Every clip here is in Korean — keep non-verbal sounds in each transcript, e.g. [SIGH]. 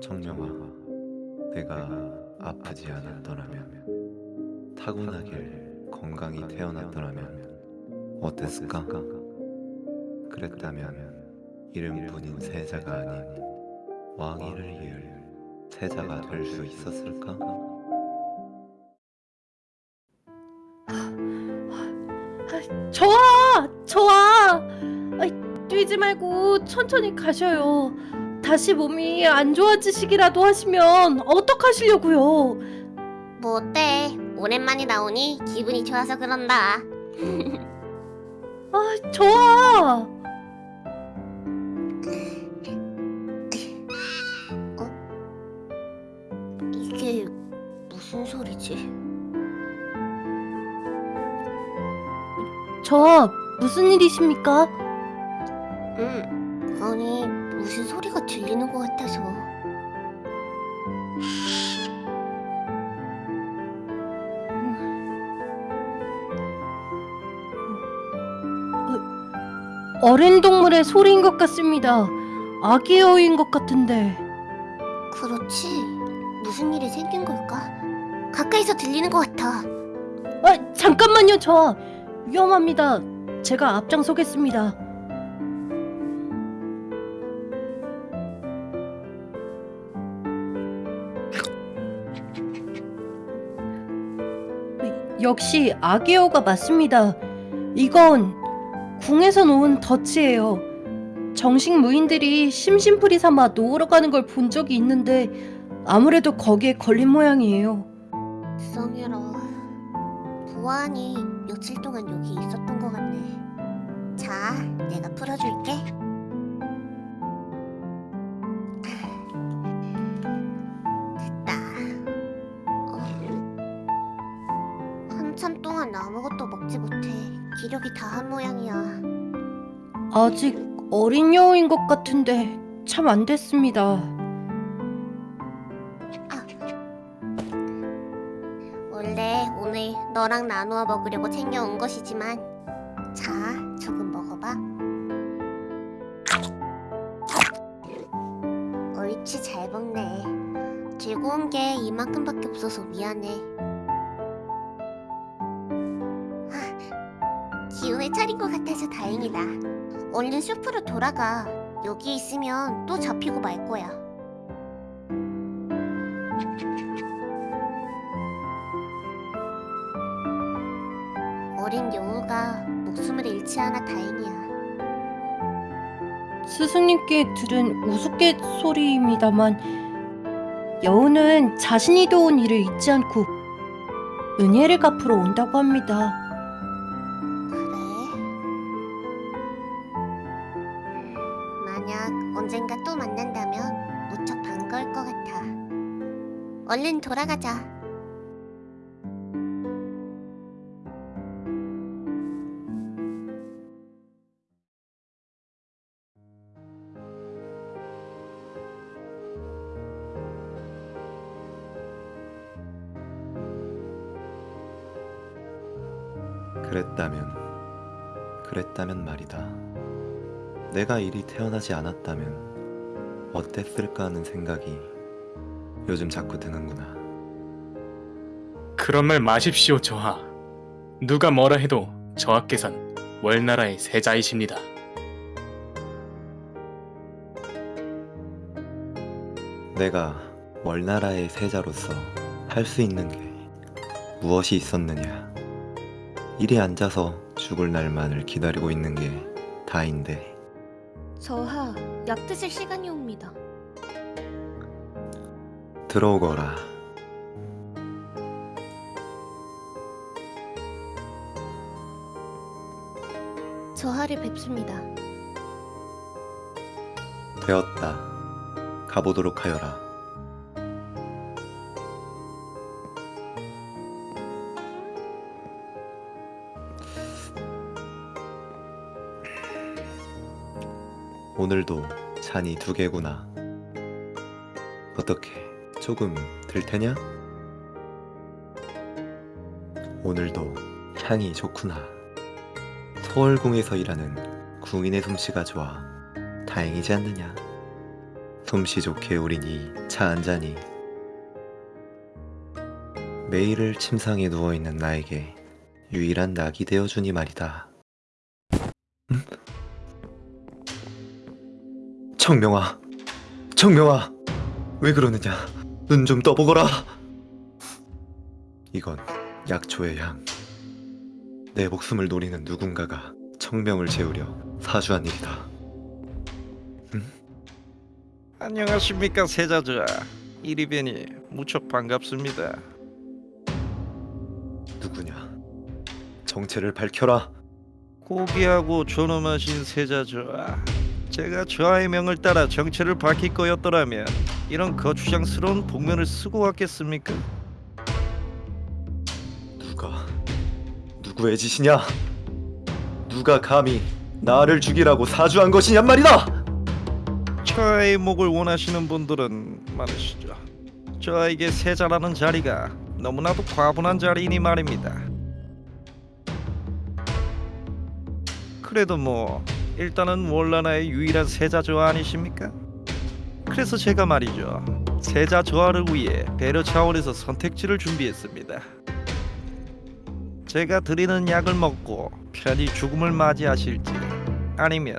청명아, 내가 아프지 않았더라면, 타고나길 건강히 태어났더라면 어땠을까? 그랬다면 이름뿐인 세자가 아닌 왕위를 이을 세자가 될 수 있었을까? 저아! 아이, 뛰지 말고 천천히 가셔요. 다시 몸이 안 좋아지시기라도 하시면 어떡하시려고요? 뭐 어때? 오랜만에 나오니 기분이 좋아서 그런다. 아, 저아! 이게 무슨 소리지? 저아, 무슨 일이십니까? 음, 아니 무슨 소리가 들리는 것 같아서. 어린 동물의 소리인 것 같습니다. 아기 여우인 것 같은데. 그렇지. 무슨 일이 생긴 걸까? 가까이서 들리는 것 같아. 아, 잠깐만요, 저아. 위험합니다. 제가 앞장서겠습니다. 역시 아기여우가 맞습니다. 이건 궁에서 놓은 덫이에요. 정식 무인들이 심심풀이 삼아 놓으러 가는 걸 본 적이 있는데 아무래도 거기에 걸린 모양이에요. 성유라. 보안이 며칠 동안 여기 있었던 것 같네. 자, 내가 풀어줄게. 아직 어린 여우인 것 같은데 참 안 됐습니다. 원래 오늘 너랑 나누어 먹으려고 챙겨온 것이지만 자, 조금 먹어봐. 옳지, 잘 먹네. 온게 이만큼밖에 없어서 미안해. 아, 기운을 차린 것 같아서 다행이다. 얼른 숲으로 돌아가. 여기 있으면 또 잡히고 말 거야. 어린 여우가 목숨을 잃지 않아 다행이야. 스승님께 들은 우스갯소리입니다만 여우는 자신이 도운 일을 잊지 않고 은혜를 갚으러 온다고 합니다. 만약 언젠가 또 만난다면 무척 반가울 것 같아. 얼른 돌아가자. 그랬다면, 그랬다면 말이다. 내가 이리 태어나지 않았다면 어땠을까 하는 생각이 요즘 자꾸 드는구나. 그런 말 마십시오, 저하. 누가 뭐라 해도 저하께선 월나라의 세자이십니다. 내가 월나라의 세자로서 할 수 있는 게 무엇이 있었느냐. 이리 앉아서 죽을 날만을 기다리고 있는 게 다인데 저하, 약 드실 시간이 옵니다. 들어오거라. 저하를 뵙습니다. 되었다. 가보도록 하여라. 오늘도 잔이 두 개구나. 어떻게 조금 들 테냐? 오늘도 향이 좋구나. 서월궁에서 일하는 궁인의 솜씨가 좋아 다행이지 않느냐. 솜씨 좋게 우린 이 차 한 잔이 매일을 침상에 누워 있는 나에게 유일한 낙이 되어주니 말이다. 청명아, 청명아, 왜 그러느냐? 눈 좀 떠보거라. 이건 약초의 향. 내 목숨을 노리는 누군가가 청명을 재우려 사주한 일이다. 안녕하십니까 세자자 이리 뵈니 무척 반갑습니다 누구냐? 정체를 밝혀라. 고귀하고 존엄하신 세자자 제가 저하의 명을 따라 정체를 밝힐 거였더라면 이런 거추장스러운 복면을 쓰고 왔겠습니까? 누가 누구의 짓이냐? 누가 감히 나를 죽이라고 사주한 것이냔 말이다. 저의 목을 원하시는 분들은 많으시죠 저에게 세자라는 자리가 너무나도 과분한 자리이니 말입니다 그래도 뭐 일단은 월라나의 유일한 세자조 아니십니까? 그래서 제가 말이죠 세자 조화를 위해 배려 차원에서 선택지를 준비했습니다 제가 드리는 약을 먹고 편히 죽음을 맞이하실지 아니면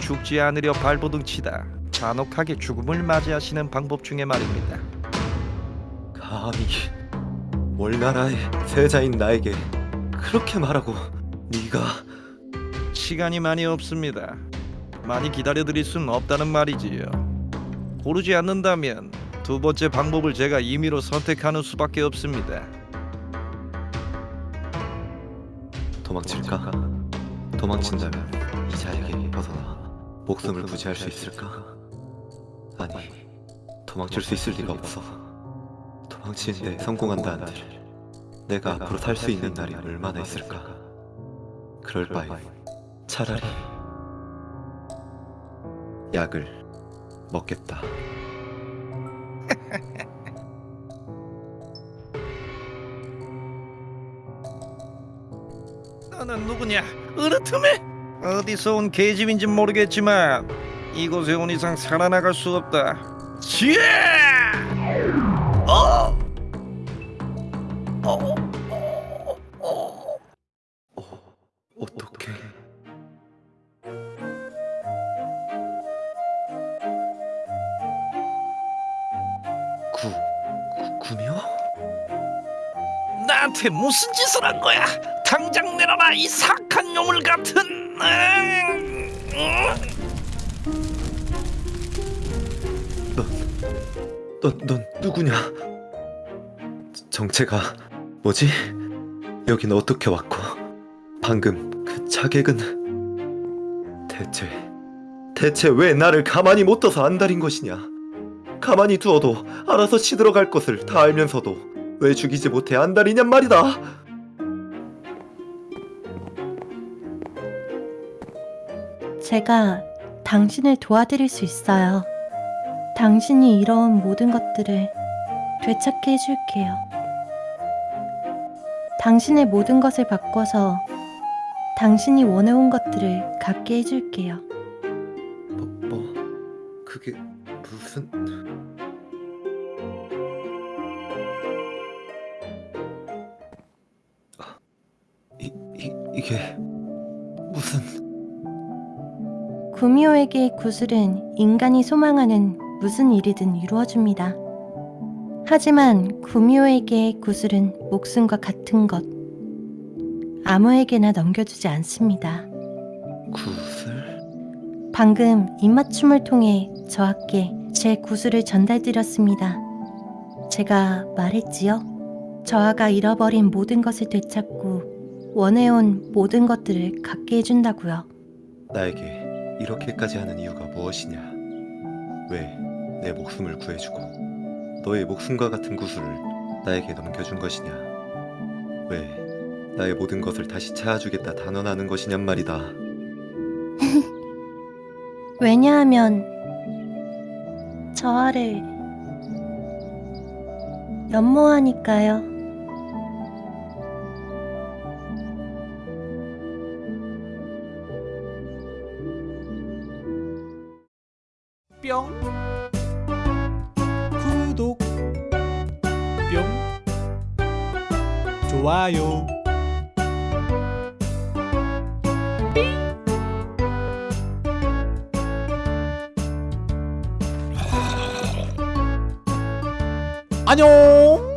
죽지 않으려 발버둥 치다 잔혹하게 죽음을 맞이하시는 방법 중에 말입니다. 감히 월나라의 세자인 나에게 그렇게 말하고 네가 시간이 많이 없습니다. 많이 기다려드릴 수는 없다는 말이지요. 고르지 않는다면 두 번째 방법을 제가 임의로 선택하는 수밖에 없습니다. 도망칠까? 도망친다면 이 자에게 벗어나 목숨을 부지할 수 있을까? 아니, 도망칠 수 있을 리가 없어. 도망치는데 성공한다 한들 내가 앞으로 살 수 있는 날이 얼마나 있을까? 그럴 바에 차라리 약을 먹겠다. [LAUGHS] 너는 누구냐? 으르트메? 어디서 온 계집인지 모르겠지만 이곳에 온 이상 살아나갈 수 없다. 지혜! 구, 구, 구미호? 나한테 무슨 짓을 한 거야? 당장 내려라 이 사악한 놈을 같은. 응! 응? 넌, 넌 누구냐? 저- 정체가 뭐지? 여긴 어떻게 왔고 방금 그 자객은 대체 대체 왜 나를 가만히 못 둬서 안달인 것이냐? 가만히 두어도 알아서 시들어갈 것을 다 알면서도 왜 죽이지 못해 안달이냔 말이다. 제가 당신을 도와드릴 수 있어요. 당신이 잃어온 모든 것들을 되찾게 해줄게요. 당신의 모든 것을 바꿔서 당신이 원해온 것들을 갖게 해줄게요. 뭐, 뭐 그게 무슨 이, 이게 무슨 구미호에게의 구슬은 인간이 소망하는 무슨 일이든 이루어줍니다. 하지만 구미호에게의 구슬은 목숨과 같은 것. 아무에게나 넘겨주지 않습니다. 구슬? 방금 입맞춤을 통해 저하께 제 구슬을 전달드렸습니다. 제가 말했지요. 저하가 잃어버린 모든 것을 되찾고 원해온 모든 것들을 갖게 해준다고요. 나에게 이렇게까지 하는 이유가 무엇이냐? 왜 내 목숨을 구해주고 너의 목숨과 같은 구슬을 나에게 넘겨준 것이냐? 왜 나의 모든 것을 다시 찾아주겠다 단언하는 것이냔 말이다. [LAUGHS] 왜냐하면 저하를 연모하니까요. 좋아요. 안녕